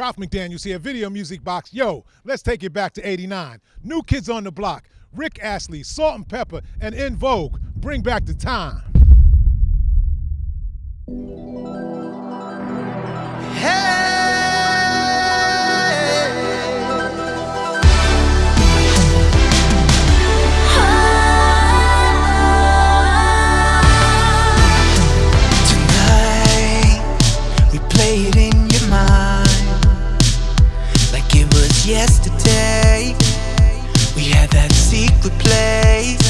Ralph McDaniels here, Video Music Box. Yo, let's take it back to 89. New Kids on the Block, Rick Astley, Salt-N-Pepa, and En Vogue. Bring back the time. Tonight, we play it in your mind yesterday. We had that secret place.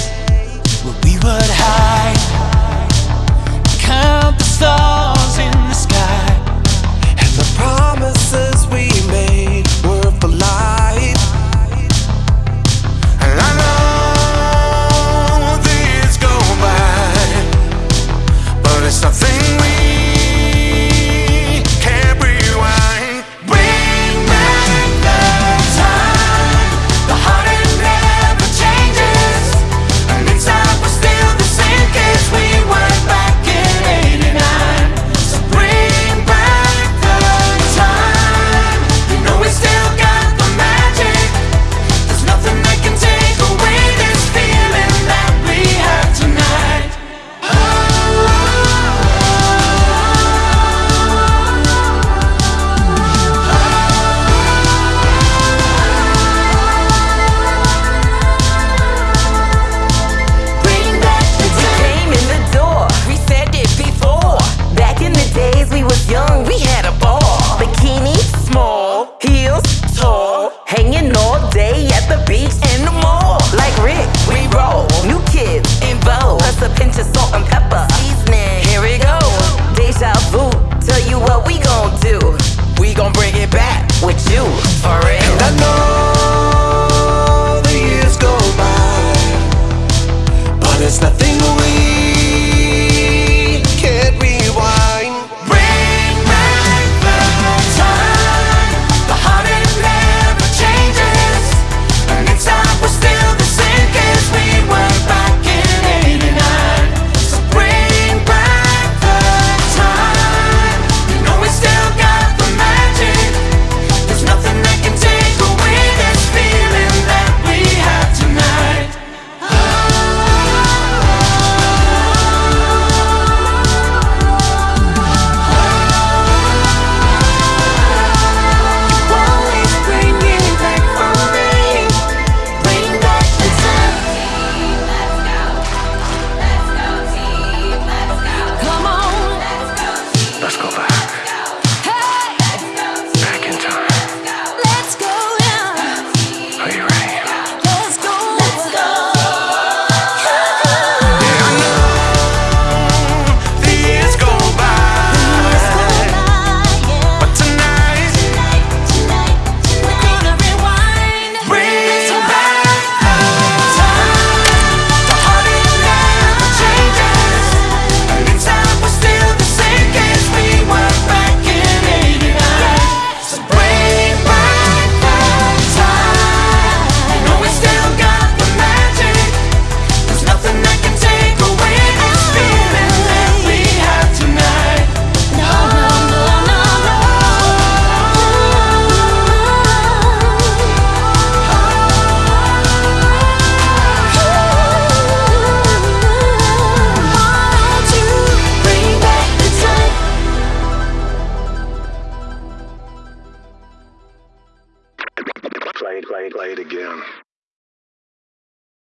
played, played again.